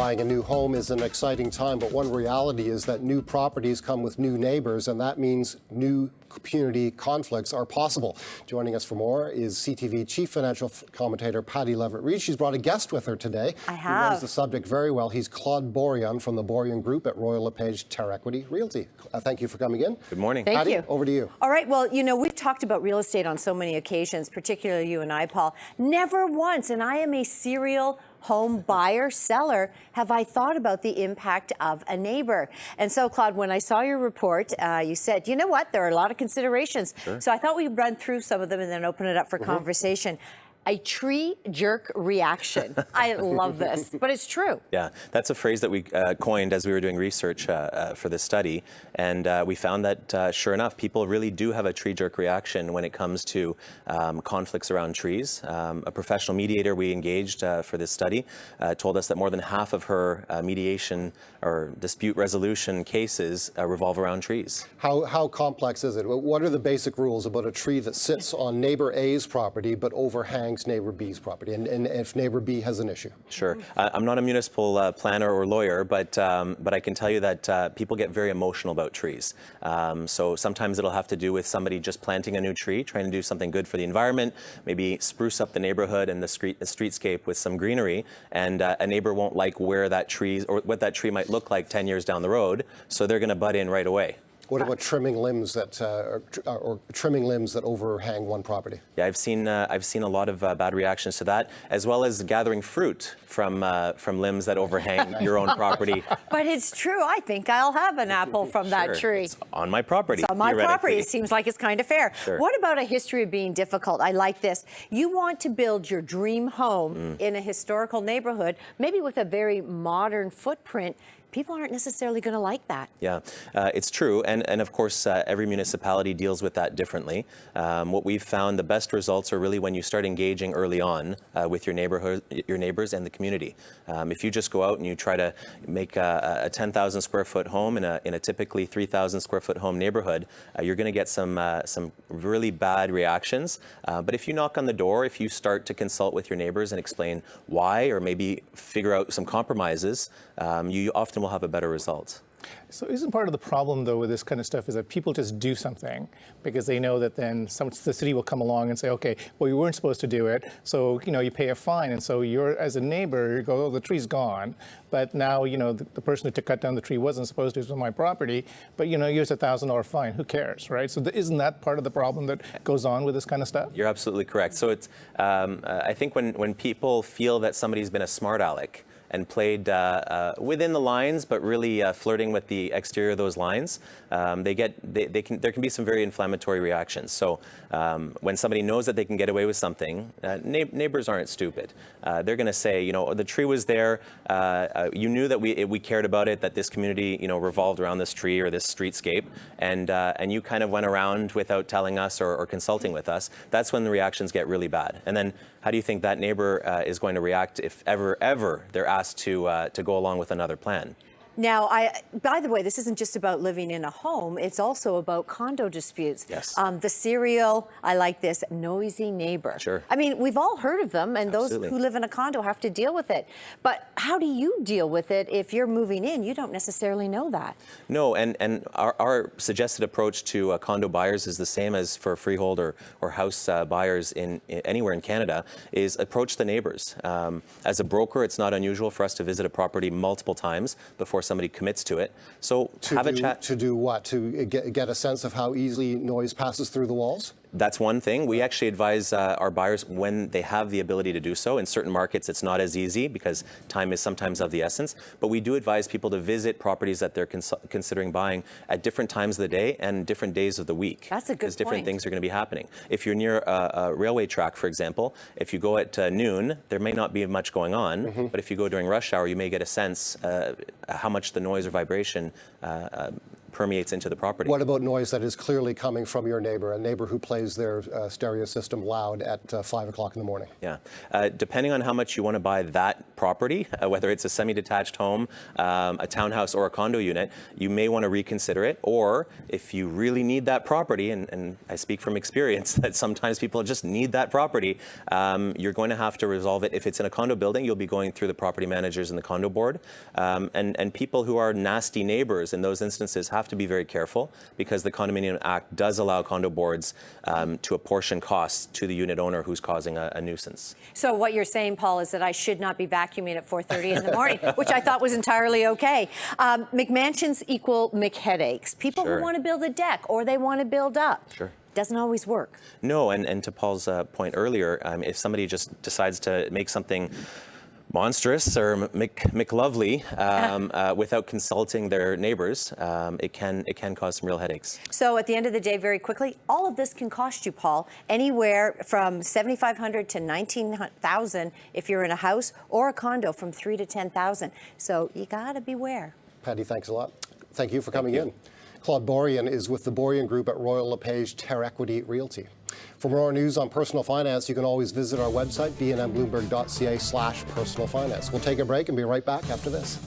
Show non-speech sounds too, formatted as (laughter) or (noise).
Buying a new home is an exciting time, but one reality is that new properties come with new neighbors, and that means new community conflicts are possible. Joining us for more is CTV Chief Financial Commentator Pattie Lovett-Reid. She's brought a guest with her today. I have. He knows the subject very well. He's Claude Borjan from the Borjan Group at Royal LePage Terrequity Realty. Uh, thank you for coming in. Good morning. Thank Patty, you. over to you. All right. Well, you know, we've talked about real estate on so many occasions, particularly you and I, Paul. Never once, and I am a serial home buyer, seller, have I thought about the impact of a neighbor. And so, Claude, when I saw your report, uh, you said, you know what, there are a lot of considerations. Sure. So I thought we'd run through some of them and then open it up for Mm-hmm. conversation. A tree jerk reaction. I love this, but it's true. Yeah, that's a phrase that we uh, coined as we were doing research uh, uh, for this study, and uh, we found that uh, sure enough, people really do have a tree jerk reaction when it comes to um, conflicts around trees. Um, a professional mediator we engaged uh, for this study uh, told us that more than half of her uh, mediation or dispute resolution cases uh, revolve around trees. How, how complex is it? What are the basic rules about a tree that sits on neighbor A's property but overhangs neighbor B's property, and, and if neighbor B has an issue? Sure. I'm not a municipal uh, planner or lawyer, but um, but I can tell you that uh, people get very emotional about trees. Um, so sometimes it'll have to do with somebody just planting a new tree, trying to do something good for the environment, maybe spruce up the neighborhood and the street the streetscape with some greenery, and uh, a neighbor won't like where that tree or what that tree might look like 10 years down the road, so they're going to butt in right away. What about trimming limbs that, uh, or, or trimming limbs that overhang one property? Yeah, I've seen uh, I've seen a lot of uh, bad reactions to that, as well as gathering fruit from uh, from limbs that overhang (laughs) your own property. But it's true. I think I'll have an apple from that tree. it's on my property. It's on my property. It seems like it's kind of fair. Sure. What about a history of being difficult? I like this. You want to build your dream home Mm. in a historical neighborhood, maybe with a very modern footprint. People aren't necessarily going to like that. Yeah, uh, it's true, and and of course uh, every municipality deals with that differently. Um, what we've found, the best results are really when you start engaging early on uh, with your neighborhood, your neighbors, and the community. Um, if you just go out and you try to make a, a 10,000 square foot home in a in a typically 3,000 square foot home neighborhood, uh, you're going to get some uh, some really bad reactions. Uh, but if you knock on the door, if you start to consult with your neighbors and explain why, or maybe figure out some compromises, um, you often will have a better result. So isn't part of the problem though with this kind of stuff is that people just do something because they know that then some, the city will come along and say, okay, well you weren't supposed to do it, so you know you pay a fine, and so you're as a neighbor you go, oh the tree's gone, but now you know the, the person who took cut down the tree wasn't supposed to, it was on my property, but you know here's a thousand dollar fine, who cares, right? So th- isn't that part of the problem that goes on with this kind of stuff? You're absolutely correct. So it's, um, uh, I think when, when people feel that somebody's been a smart aleck and played uh, uh, within the lines, but really uh, flirting with the exterior of those lines, um, they get, they, they can, there can be some very inflammatory reactions. So um, when somebody knows that they can get away with something, uh, neighbors aren't stupid. Uh, they're going to say, you know, the tree was there. You knew that we we cared about it, that this community, you know, revolved around this tree or this streetscape, and and you kind of went around without telling us or, or consulting with us. That's when the reactions get really bad. And then, how do you think that neighbor is going to react if ever ever they're asked to uh, to go along with another plan? Now, I, by the way, this isn't just about living in a home. It's also about condo disputes. Yes. Um, the serial, I like this, noisy neighbor. Sure. I mean, we've all heard of them, and Absolutely. those who live in a condo have to deal with it. But how do you deal with it if you're moving in? You don't necessarily know that. No, and, and our, our suggested approach to uh, condo buyers is the same as for freehold or, or house uh, buyers in, in anywhere in Canada, is approach the neighbors. Um, as a broker, it's not unusual for us to visit a property multiple times before somebody commits to it. So To have do, a chat. To do what? To get, get a sense of how easily noise passes through the walls? That's one thing. We actually advise uh, our buyers when they have the ability to do so. In certain markets, it's not as easy because time is sometimes of the essence. But we do advise people to visit properties that they're cons- considering buying at different times of the day and different days of the week. That's a good Because different point. things are going to be happening. If you're near a, a railway track, for example, if you go at uh, noon, there may not be much going on. But if you go during rush hour, you may get a sense uh, how much the noise or vibration uh, uh, permeates into the property. What about noise that is clearly coming from your neighbor, a neighbor who plays their uh, stereo system loud at uh, 5 o'clock in the morning? Yeah. Uh, depending on how much you want to buy that property, uh, whether it's a semi-detached home, um, a townhouse, or a condo unit, you may want to reconsider it. Or if you really need that property, and, and I speak from experience (laughs) that sometimes people just need that property, um, you're going to have to resolve it. If it's in a condo building, you'll be going through the property managers and the condo board. Um, and, and people who are nasty neighbors in those instances have to be very careful because the Condominium Act does allow condo boards um, to apportion costs to the unit owner who's causing a, a nuisance. So what you're saying, Paul, is that I should not be vacuuming at 4:30 in the morning, (laughs) which I thought was entirely okay. Um, McMansions equal McHeadaches. People Sure. who want to build a deck or they want to build up. Sure. Doesn't always work. No, and, and to Paul's uh, point earlier, um, if somebody just decides to make something monstrous or Mc, McLovely um, (laughs) uh, without consulting their neighbors, um, it can it can cause some real headaches. So at the end of the day, very quickly, all of this can cost you, Paul, anywhere from 7,500 to 19,000 if you're in a house or a condo from 3 to 10,000. So you got to beware. Patty, thanks a lot. Thank you for coming in. Claude Borian is with the Borian Group at Royal LePage Terrequity Realty. For more news on personal finance, you can always visit our website, bnnbloomberg.ca slash personal finance. We'll take a break and be right back after this.